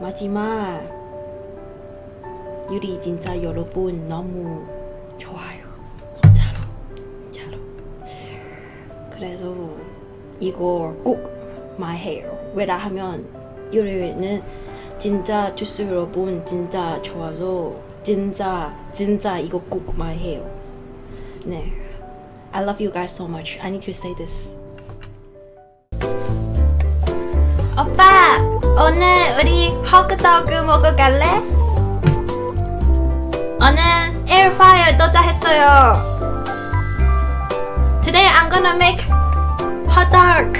마지막 유리 진짜 여러분 너무 좋아요. 진짜로 진짜로. 그래서 이거 꼭 말해요. 왜냐하면 유리는 진짜 주스 여러분 진짜 좋아서 진짜 진짜 이거 꼭 말해요. 네. I love you guys so much. I need to say this. 오빠 오늘 우리 핫도그 먹어 갈래? 오늘 에어프라이어 도착했어요 Today I'm gonna make hot dog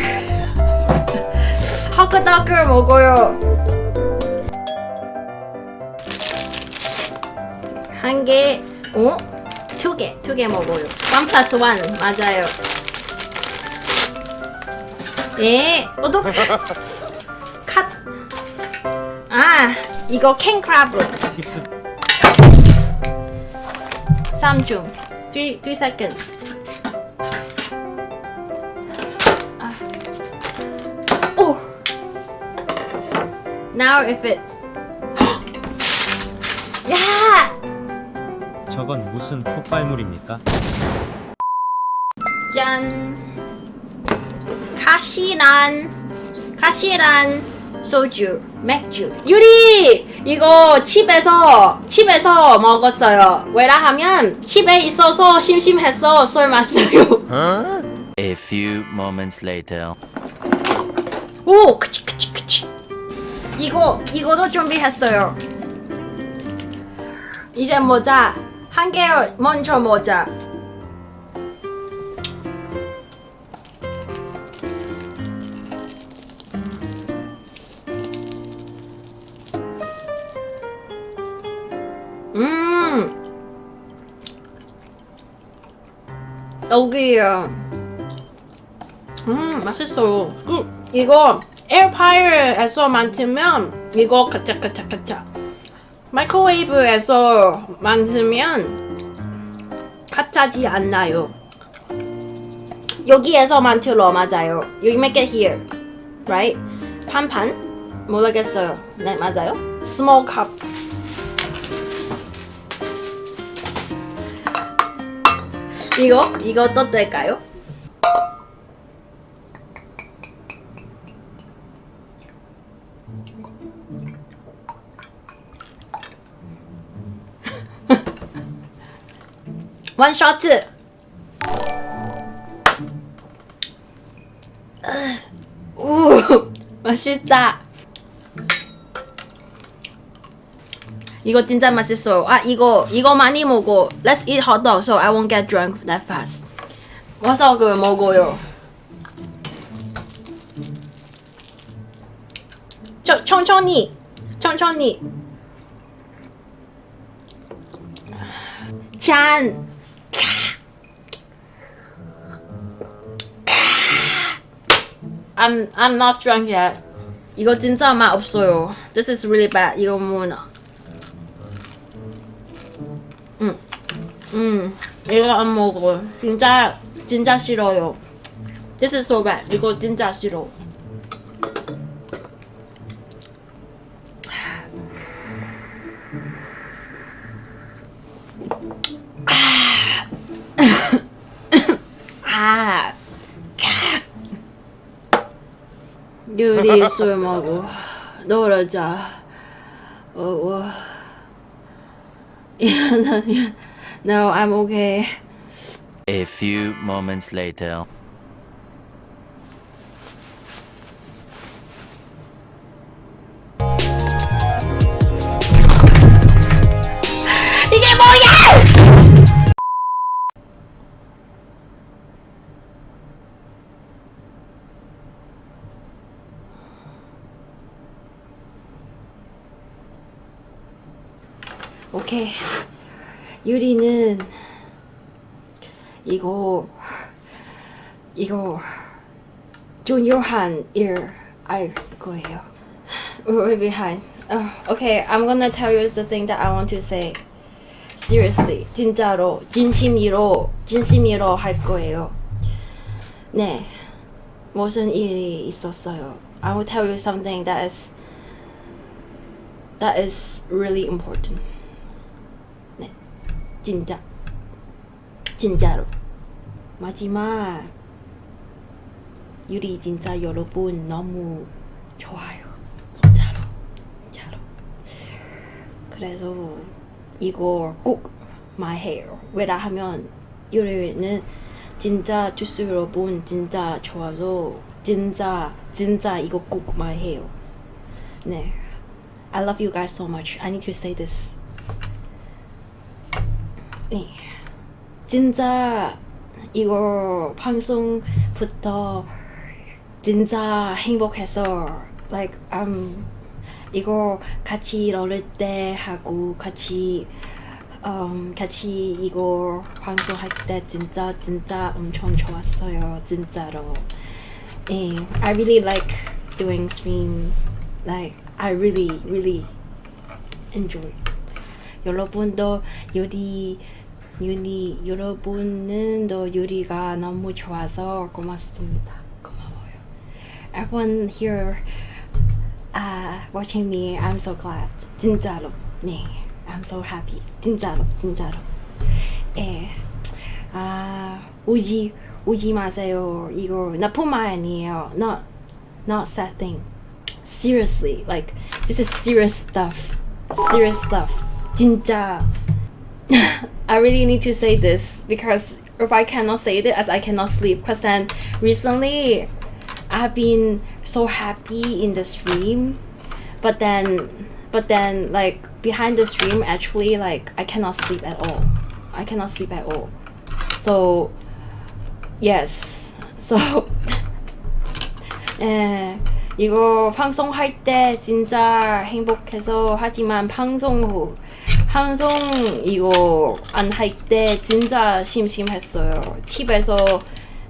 핫도그 먹어요 한 개, 어? 두 개, 두 개 먹어요. one plus one 맞아요. 예, 어떡? 컷. 아, 이거. 힙스 3중. 3, 3 second. 아. 오! Now if it's. 야! 저건 무슨 폭발물입니까? 짠 가시란 가시란 소주 맥주 유리! 이거 집에서 집에서 먹었어요. 왜냐하면 집에 있어서 심심해서 술 마셔요. A few moments later. 오 그치 그치 그치. 이거 이거도 준비했어요. 이제 모자. 한 개 먼저 모자 여기요. 음 맛있어요. 음, 이거 에어파이어에서 만들면 이거 카차카차카차 마이크로웨이브에서 만들면 카차지 않나요? 여기에서 만들어 맞아요. You make it here right? 판판? 모르겠어요. 네 맞아요. Small cup 이거? 이거 또 될까요? 원쇼트 우 맛있다 이거 진짜 맛있어요 아 이거 이거 많이 먹어 Let's eat hot dog so I won't get drunk that fast 와사그 먹어요 천, 천천히 천천히 짠 I'm I'm not drunk yet. 이거 진짜 맛 없어요. This is really bad. 이거 뭐 음, 이거 안 먹어. 진짜 진짜 싫어요. This is so bad. 이거 진짜 싫어. 아. 유리 술 먹고 놀아자. 어, 어. no, I'm okay. A few moments later. 이게 뭐야! 오케이. 유리는 이거 이거 중요한 일 알 거예요. We're behind. Uh, okay, I'm gonna tell you the thing that I want to say. Seriously, 진짜로 진심으로 진심으로 할 거예요. 네, 무슨 일이 있었어요. I will tell you something that is That is really important. 네, 진짜, 진짜로. 마지막 유리 진짜 여러분 너무 좋아요. 진짜로, 진짜로. 그래서 이거 꼭 my hair 왜냐하면 유리는 진짜 주스 여러분 진짜 좋아서 진짜 진짜 이거 꼭 hair. 네. I love you guys so much. I need to say this. 네. 진짜 이거 방송부터 진짜 행복해서 like um 이거 같이 놀을 때 하고 같이 um 같이 이거 방송할 때 진짜 진짜 엄청 좋았어요 진짜로. 예, I really like doing stream. Like I really really enjoy. 여러분도 요리 요리 여러분은 또 요리가 너무 좋아서 고맙습니다. 고마워요. Everyone here uh, watching me, I'm so glad. 진짜로. 네. I'm so happy. 진짜로. 진짜로. 예. 아, 오지 오지 마세요. 이거 말 아니에요. Not not sad thing. Seriously, like this is serious stuff. Serious stuff. 진짜. I really need to say this because if I cannot say this, as I cannot sleep. Because then recently, I've been so happy in the stream, but then, but then like behind the stream, actually like I cannot sleep at all. I cannot sleep at all. So, yes. So, 예, 이거 방송할 때 진짜 행복해서 하지만 방송 후 방송 이거 안 할 때 진짜 심심했어요. 집에서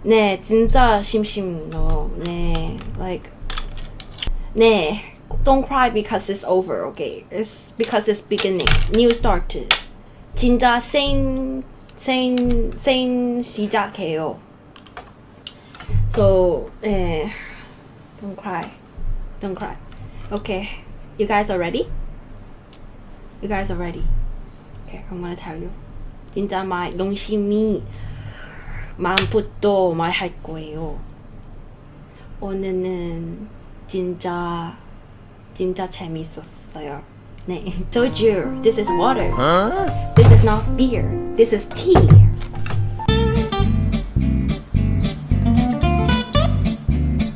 네 진짜 심심해요. 네 like 네 don't cry because it's over. Okay, it's because it's beginning. New start. 진짜 생, 생, 생 시작해요. So, eh, don't cry. Don't cry. Okay, you guys are ready? You guys are ready? Okay, I'm gonna tell you. 진짜 말 농심이 마음부터 말할 거예요. 오늘은 진짜 진짜 재밌었어요. 네, told you this is water. This is not beer. This is tea.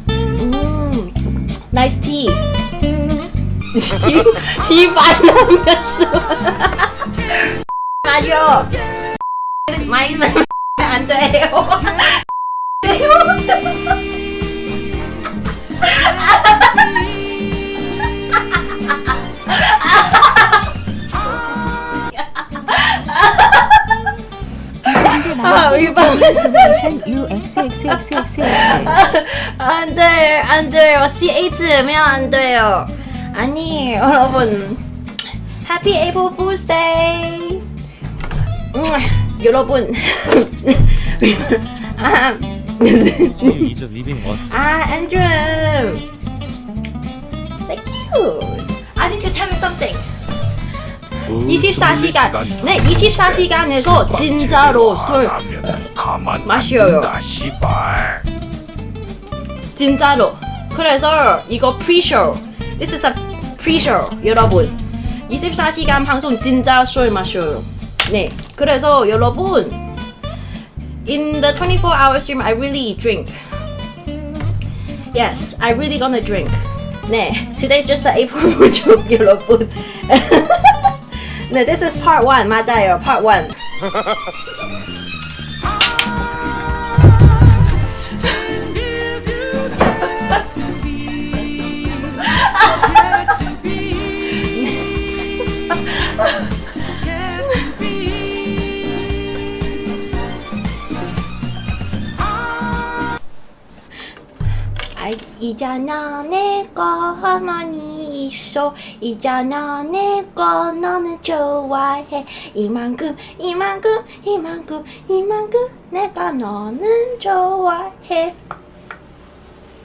음, nice tea. 시발놈이었어. 맞아. 많이 안 돼요. 아, 안 돼, 안 돼요. CH면 안 돼요. 아니, 여러분. Happy April Fool's Day. 음, 여러분. 아. 아, Andrew. Thank you. I need to tell you something. 24시간. 네, 24시간에서 진짜로 술 마셔요. 진짜로. 그래서 이거 pre-show. This is a pre-show, 여러분. 24시간 방송 진짜 술 마셔요. 네. 그래서 여러분, in the 24 hour stream, I really drink. Yes, I really gonna drink. 네. Today just the April Fool joke, 여러분. 네, this is part 1. 맞아요. part 1. 이잖아 내거 어머니 있어. 이잖아 내거 너는 좋아해. 이만큼 이만큼 이만큼 이만큼 내가 너는 좋아해